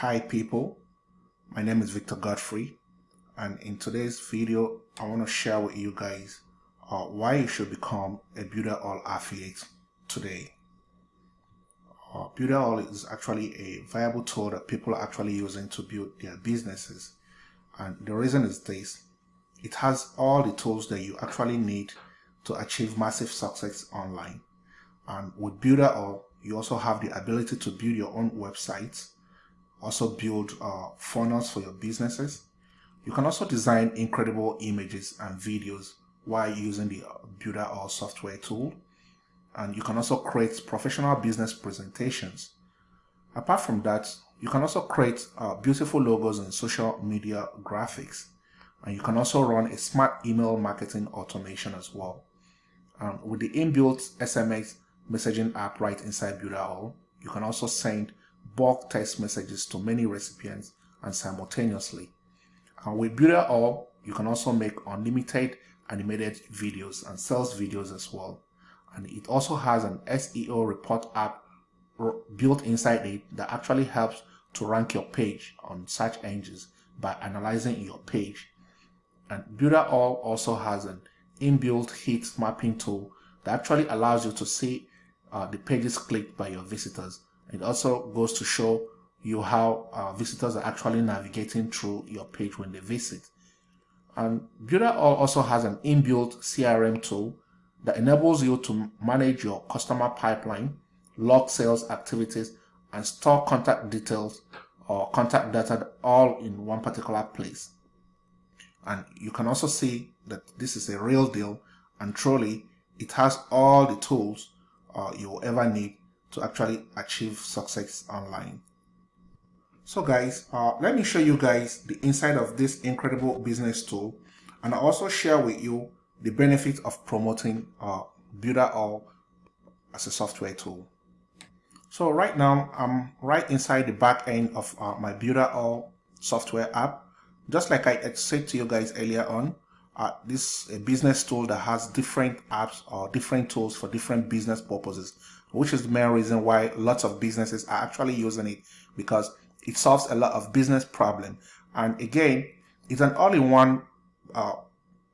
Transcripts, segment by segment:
Hi people, my name is Victor Godfrey and in today's video I want to share with you guys uh, why you should become a Builderall affiliate today. Uh, Builderall is actually a viable tool that people are actually using to build their businesses. And the reason is this, it has all the tools that you actually need to achieve massive success online. And with Builderall you also have the ability to build your own websites also build uh, funnels for your businesses. You can also design incredible images and videos while using the uh, Builderall software tool. And you can also create professional business presentations. Apart from that, you can also create uh, beautiful logos and social media graphics. And you can also run a smart email marketing automation as well. And with the inbuilt SMS messaging app right inside Builderall, you can also send bulk text messages to many recipients and simultaneously. And with Builderall, you can also make unlimited animated videos and sales videos as well. And it also has an SEO report app built inside it that actually helps to rank your page on search engines by analyzing your page. And Builderall also has an inbuilt heat mapping tool that actually allows you to see uh, the pages clicked by your visitors it also goes to show you how uh, visitors are actually navigating through your page when they visit. And Builderall also has an inbuilt CRM tool that enables you to manage your customer pipeline, log sales activities, and store contact details or contact data all in one particular place. And you can also see that this is a real deal and truly it has all the tools uh, you'll ever need to actually achieve success online. So guys, uh, let me show you guys the inside of this incredible business tool and I also share with you the benefit of promoting uh, Builderall as a software tool. So right now I'm right inside the back end of uh, my Builderall software app. Just like I said to you guys earlier on, uh, this a business tool that has different apps or different tools for different business purposes which is the main reason why lots of businesses are actually using it because it solves a lot of business problem. And again, it's an all-in-one uh,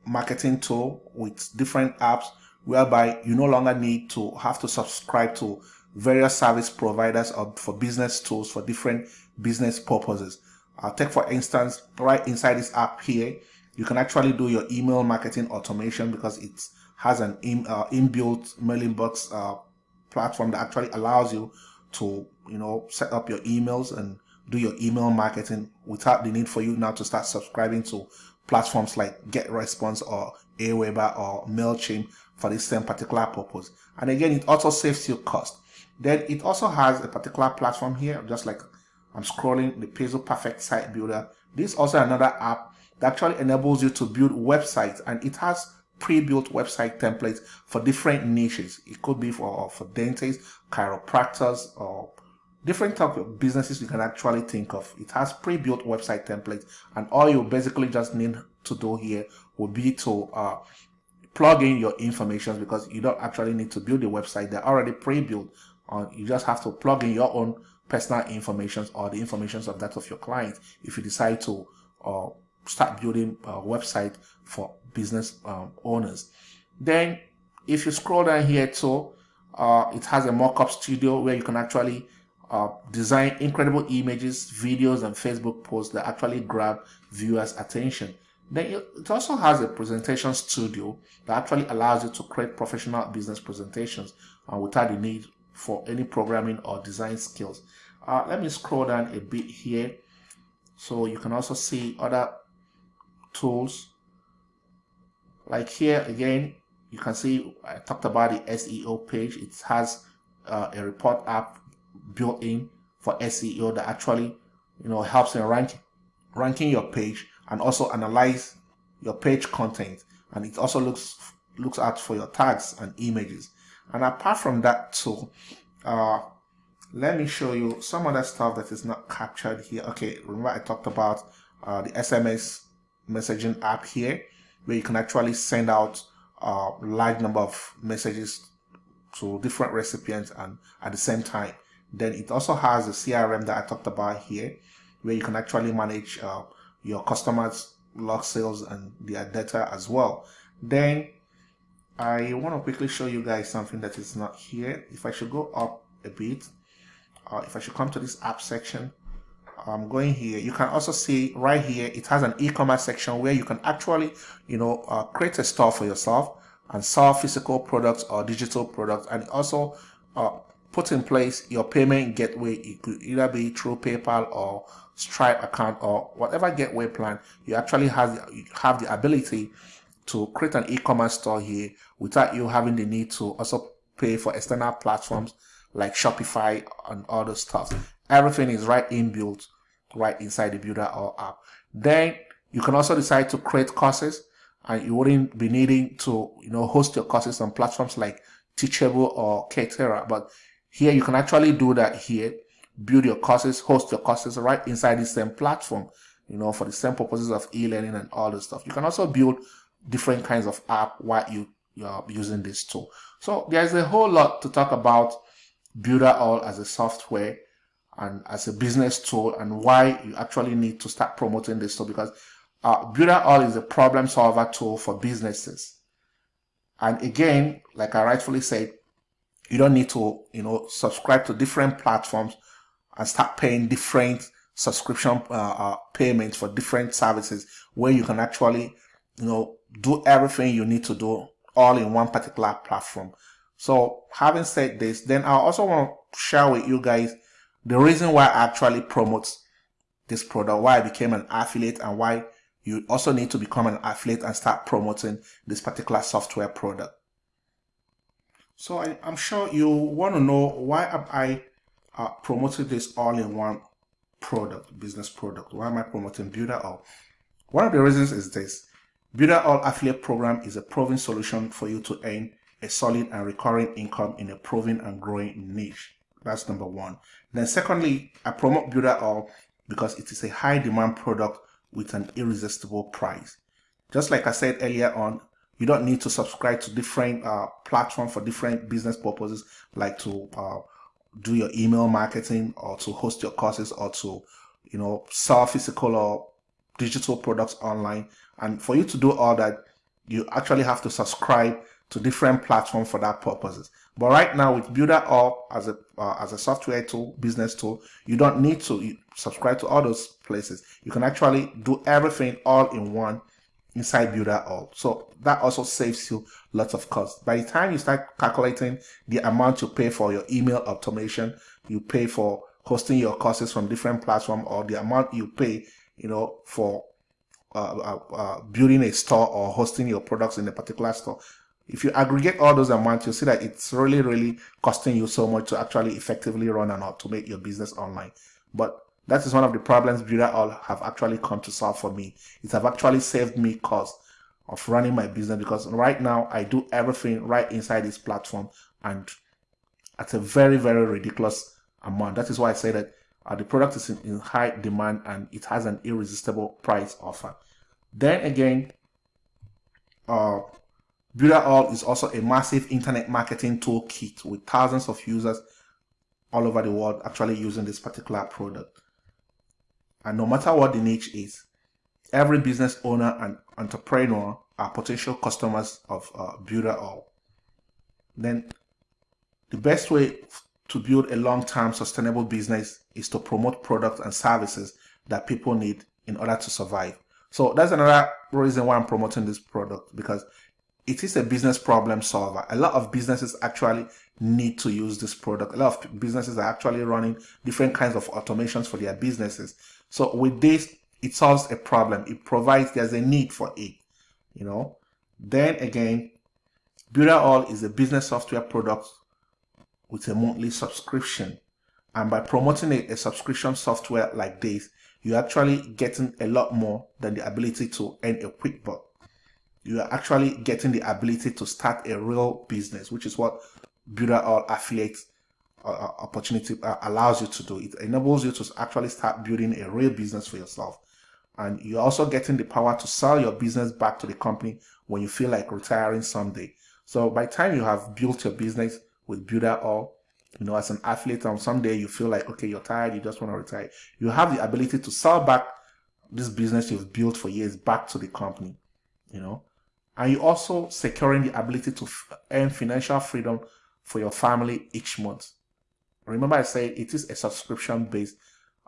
marketing tool with different apps whereby you no longer need to have to subscribe to various service providers or for business tools for different business purposes. Uh, take for instance, right inside this app here, you can actually do your email marketing automation because it has an in, uh, inbuilt mailing box uh, platform that actually allows you to, you know, set up your emails and do your email marketing without the need for you now to start subscribing to platforms like GetResponse or Aweber or MailChimp for the same particular purpose. And again, it also saves you cost. Then it also has a particular platform here, just like I'm scrolling the Pixel Perfect Site Builder. This is also another app that actually enables you to build websites and it has pre-built website templates for different niches. It could be for, for dentists, chiropractors, or different type of businesses you can actually think of. It has pre-built website templates and all you basically just need to do here would be to uh, plug in your information because you don't actually need to build a website. They're already pre-built. Uh, you just have to plug in your own personal information or the information of that of your client if you decide to uh, start building a website for business um, owners. Then if you scroll down here too, uh, it has a mockup studio where you can actually uh, design incredible images, videos, and Facebook posts that actually grab viewers' attention. Then it also has a presentation studio that actually allows you to create professional business presentations uh, without the need for any programming or design skills. Uh, let me scroll down a bit here so you can also see other tools. Like here again you can see I talked about the SEO page. It has uh, a report app built in for SEO that actually you know helps in rank, ranking your page and also analyze your page content. And it also looks looks out for your tags and images. And apart from that too uh, let me show you some other stuff that is not captured here. Okay remember I talked about uh, the SMS messaging app here where you can actually send out a large number of messages to different recipients and at the same time Then it also has the CRM that I talked about here, where you can actually manage uh, your customers' log sales and their data as well. Then I want to quickly show you guys something that is not here. If I should go up a bit, uh, if I should come to this app section, I'm going here. You can also see right here, it has an e-commerce section where you can actually, you know, uh, create a store for yourself and sell physical products or digital products and also uh, put in place your payment gateway. It could either be through PayPal or Stripe account or whatever gateway plan. You actually have, you have the ability to create an e-commerce store here without you having the need to also pay for external platforms like Shopify and other stuff. Everything is right inbuilt right inside the Builderall app. Then you can also decide to create courses and you wouldn't be needing to, you know, host your courses on platforms like Teachable or Coursera. But here you can actually do that here, build your courses, host your courses right inside the same platform, you know, for the same purposes of e-learning and all this stuff. You can also build different kinds of app while you, you're using this tool. So there's a whole lot to talk about Builderall as a software and as a business tool and why you actually need to start promoting this tool because uh, Builderall is a problem solver tool for businesses. And again, like I rightfully said, you don't need to, you know, subscribe to different platforms and start paying different subscription uh, uh, payments for different services where you can actually, you know, do everything you need to do all in one particular platform. So having said this, then I also want to share with you guys the reason why I actually promote this product, why I became an affiliate and why you also need to become an affiliate and start promoting this particular software product. So I, am sure you want to know why am I uh, promoting this all-in-one product, business product. Why am I promoting Builderall? One of the reasons is this. Builderall affiliate program is a proven solution for you to earn a solid and recurring income in a proven and growing niche. That's number one. Then secondly, I promote Builderall because it is a high demand product with an irresistible price. Just like I said earlier on, you don't need to subscribe to different uh, platforms for different business purposes, like to uh, do your email marketing or to host your courses or to, you know, sell physical or digital products online. And for you to do all that, you actually have to subscribe to different platforms for that purposes. But right now with Builderall as a uh, as a software tool, business tool, you don't need to subscribe to all those places. You can actually do everything all in one inside Builderall. So that also saves you lots of costs. By the time you start calculating the amount you pay for your email automation, you pay for hosting your courses from different platforms, or the amount you pay, you know, for uh, uh, uh, building a store or hosting your products in a particular store. If you aggregate all those amounts, you'll see that it's really, really costing you so much to actually effectively run and automate your business online. But that is one of the problems Builderall have actually come to solve for me. It have actually saved me cost of running my business because right now I do everything right inside this platform and at a very, very ridiculous amount. That is why I say that uh, the product is in, in high demand and it has an irresistible price offer. Then again, uh, Builderall is also a massive internet marketing toolkit with thousands of users all over the world actually using this particular product. And no matter what the niche is, every business owner and entrepreneur are potential customers of uh, Builderall. Then the best way to build a long-term sustainable business is to promote products and services that people need in order to survive. So that's another reason why I'm promoting this product because it is a business problem solver. A lot of businesses actually need to use this product. A lot of businesses are actually running different kinds of automations for their businesses. So with this, it solves a problem. It provides, there's a need for it, you know. Then again, Builderall is a business software product with a monthly subscription. And by promoting a, a subscription software like this, you're actually getting a lot more than the ability to earn a quick buck you are actually getting the ability to start a real business, which is what Builderall Affiliate uh, uh, opportunity uh, allows you to do. It enables you to actually start building a real business for yourself. And you're also getting the power to sell your business back to the company when you feel like retiring someday. So by time you have built your business with Builderall, you know, as an affiliate and someday you feel like, okay, you're tired, you just want to retire. You have the ability to sell back this business you've built for years back to the company, you know, and you're also securing the ability to earn financial freedom for your family each month. Remember I said it is a subscription based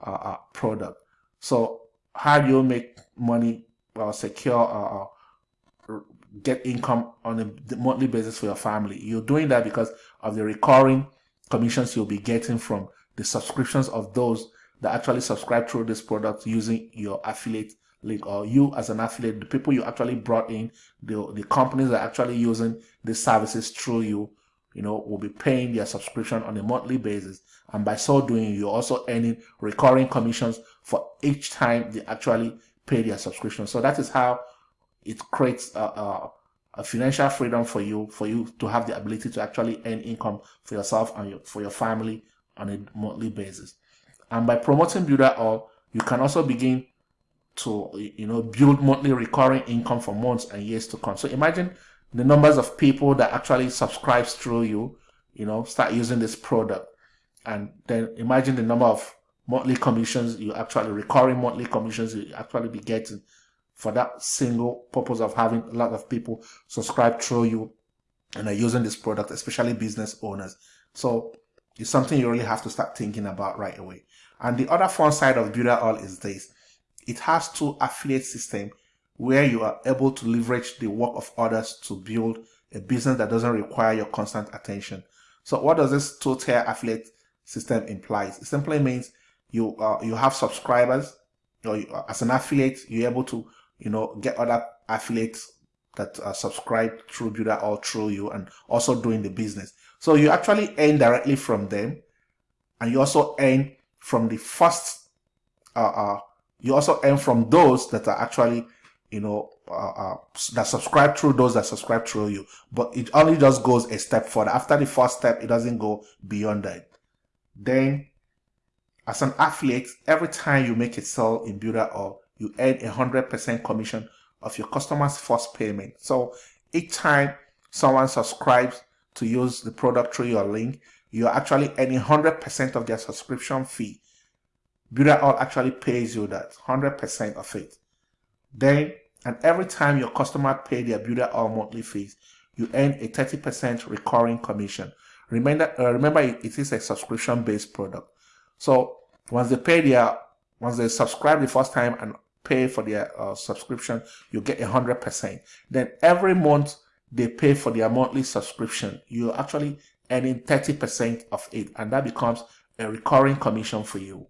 uh, uh, product. So how do you make money or secure uh, uh, get income on a monthly basis for your family? You're doing that because of the recurring commissions you'll be getting from the subscriptions of those that actually subscribe through this product using your affiliate link or you as an affiliate, the people you actually brought in, the, the companies that are actually using the services through you, you know, will be paying their subscription on a monthly basis. And by so doing, you're also earning recurring commissions for each time they actually pay their subscription. So that is how it creates a, a, a financial freedom for you, for you to have the ability to actually earn income for yourself and your, for your family on a monthly basis. And by promoting Builderall, you can also begin to you know build monthly recurring income for months and years to come. So imagine the numbers of people that actually subscribes through you, you know, start using this product. And then imagine the number of monthly commissions you actually recurring monthly commissions you actually be getting for that single purpose of having a lot of people subscribe through you and are using this product, especially business owners. So it's something you really have to start thinking about right away. And the other fun side of Builderall is this. It has two affiliate system where you are able to leverage the work of others to build a business that doesn't require your constant attention. So what does this two-tier affiliate system implies? It simply means you uh, you have subscribers, or you, as an affiliate, you're able to you know get other affiliates that uh, subscribe through Builderall through you and also doing the business. So you actually earn directly from them, and you also earn from the first. Uh, uh, you also earn from those that are actually you know, uh, uh, that subscribe through those that subscribe through you. But it only just goes a step further. After the first step, it doesn't go beyond that. Then, as an affiliate, every time you make a sale in Builderall you earn a 100% commission of your customer's first payment. So each time someone subscribes to use the product through your link, you're actually earning 100% of their subscription fee. Builderall actually pays you that, 100% of it. Then and every time your customer pay their Builderall monthly fees, you earn a 30% recurring commission. Remember, uh, remember it, is a subscription-based product. So once they pay their, once they subscribe the first time and pay for their uh, subscription, you get a hundred percent. Then every month they pay for their monthly subscription, you're actually earning 30% of it, and that becomes a recurring commission for you.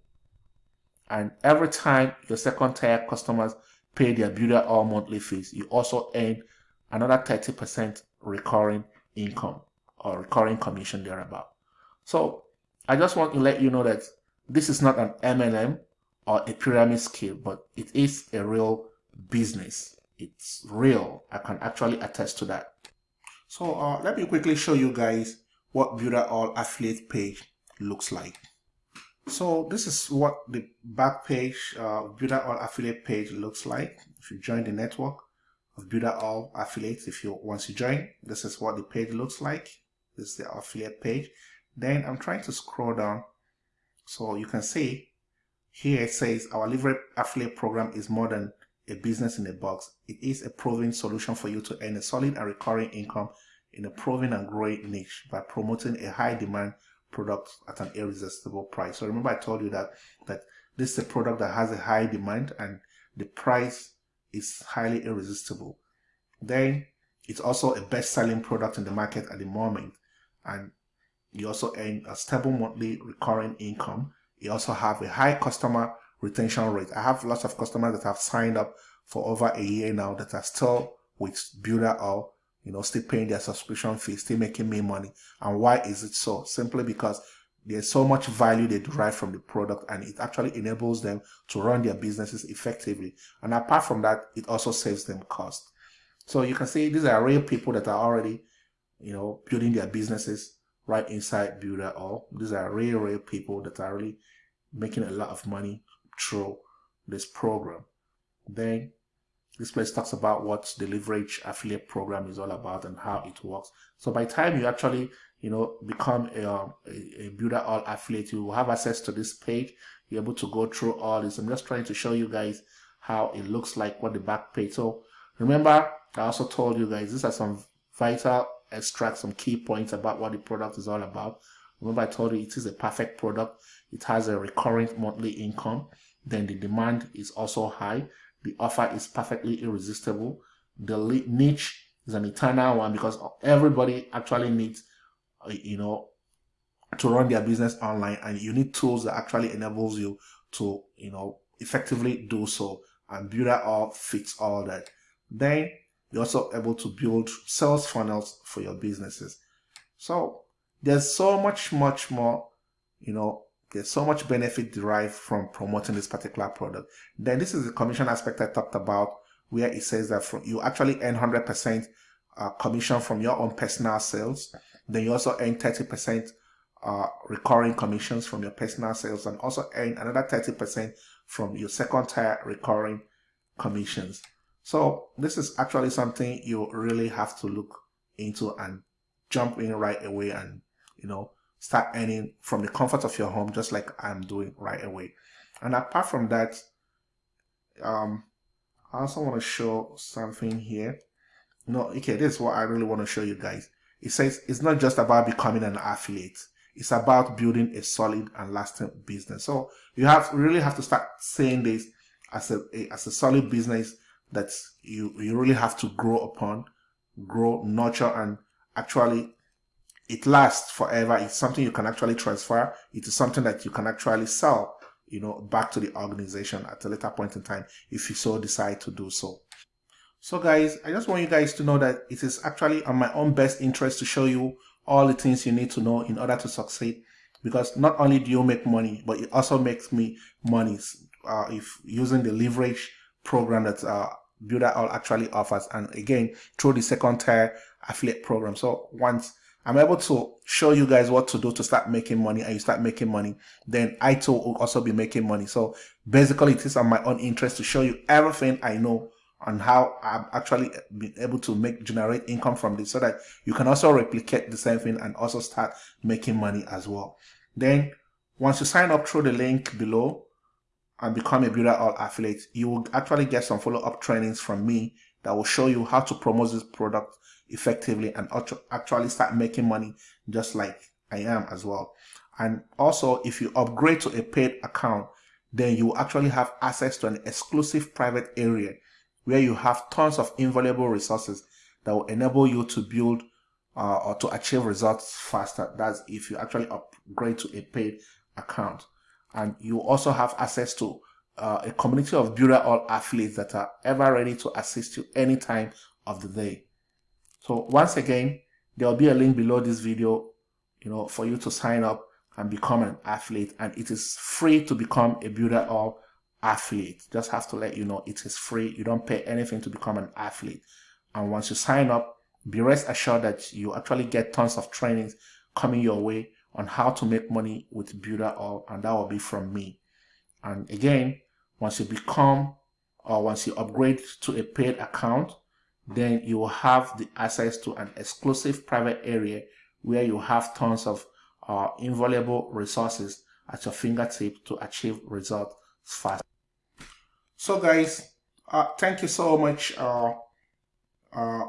And every time your second tier customers pay their Builderall monthly fees, you also earn another 30% recurring income or recurring commission thereabout. So I just want to let you know that this is not an MLM or a pyramid scheme, but it is a real business. It's real. I can actually attest to that. So uh, let me quickly show you guys what Builderall affiliate page looks like. So this is what the back page, uh, Builderall affiliate page looks like. If you join the network of Builderall affiliates, if you once you join, this is what the page looks like. This is the affiliate page. Then I'm trying to scroll down so you can see here it says our livery affiliate program is more than a business in a box. It is a proven solution for you to earn a solid and recurring income in a proven and growing niche by promoting a high demand product at an irresistible price. So remember I told you that that this is a product that has a high demand and the price is highly irresistible. Then it's also a best-selling product in the market at the moment and you also earn a stable monthly recurring income. You also have a high customer retention rate. I have lots of customers that have signed up for over a year now that are still with Builderall you know, still paying their subscription fee, still making me money. And why is it so? Simply because there's so much value they derive from the product and it actually enables them to run their businesses effectively. And apart from that, it also saves them cost. So you can see these are real people that are already, you know, building their businesses right inside Builderall. These are real, real people that are really making a lot of money through this program. Then this place talks about what the leverage affiliate program is all about and how it works. So by time you actually, you know, become a, um, a, a Builderall affiliate, you will have access to this page. You're able to go through all this. I'm just trying to show you guys how it looks like what the back page. So remember, I also told you guys, these are some vital extract some key points about what the product is all about. Remember I told you it is a perfect product. It has a recurring monthly income. Then the demand is also high. The offer is perfectly irresistible. The niche is an eternal one because everybody actually needs, uh, you know, to run their business online and you need tools that actually enables you to, you know, effectively do so and Builderall fits all that. Then you're also able to build sales funnels for your businesses. So there's so much, much more, you know, there's so much benefit derived from promoting this particular product. Then this is the commission aspect I talked about where it says that from, you actually earn 100% uh, commission from your own personal sales. Then you also earn 30% uh, recurring commissions from your personal sales and also earn another 30% from your second tier recurring commissions. So this is actually something you really have to look into and jump in right away and, you know, start earning from the comfort of your home, just like I'm doing right away. And apart from that, um, I also want to show something here. No, okay, this is what I really want to show you guys. It says it's not just about becoming an affiliate. It's about building a solid and lasting business. So you have really have to start saying this as a, a as a solid business that you, you really have to grow upon, grow, nurture, and actually it lasts forever. It's something you can actually transfer. It is something that you can actually sell, you know, back to the organization at a later point in time if you so decide to do so. So guys, I just want you guys to know that it is actually on my own best interest to show you all the things you need to know in order to succeed. Because not only do you make money, but it also makes me money uh, if using the leverage program that uh, Builderall actually offers. And again, through the second tier affiliate program. So once I'm able to show you guys what to do to start making money and you start making money, then I too will also be making money. So basically it is on my own interest to show you everything I know on how I've actually been able to make generate income from this so that you can also replicate the same thing and also start making money as well. Then once you sign up through the link below, and become a Builderall affiliate, you will actually get some follow-up trainings from me that will show you how to promote this product effectively and actually start making money just like I am as well. And also, if you upgrade to a paid account, then you actually have access to an exclusive private area where you have tons of invaluable resources that will enable you to build uh, or to achieve results faster. That's if you actually upgrade to a paid account and you also have access to uh, a community of Builderall affiliates that are ever ready to assist you any time of the day. So once again, there will be a link below this video, you know, for you to sign up and become an affiliate. And it is free to become a Builderall affiliate. Just have to let you know it is free. You don't pay anything to become an affiliate. And once you sign up, be rest assured that you actually get tons of trainings coming your way on how to make money with Builderall, and that will be from me. And again, once you become or once you upgrade to a paid account, then you will have the access to an exclusive private area where you have tons of uh, invaluable resources at your fingertip to achieve results fast. So guys, uh, thank you so much uh, uh,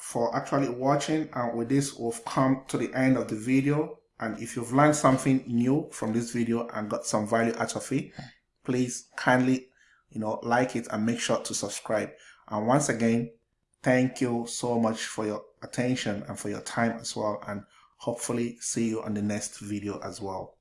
for actually watching and with this we've come to the end of the video and if you've learned something new from this video and got some value out of it, please kindly, you know, like it and make sure to subscribe. And once again, thank you so much for your attention and for your time as well. And hopefully see you on the next video as well.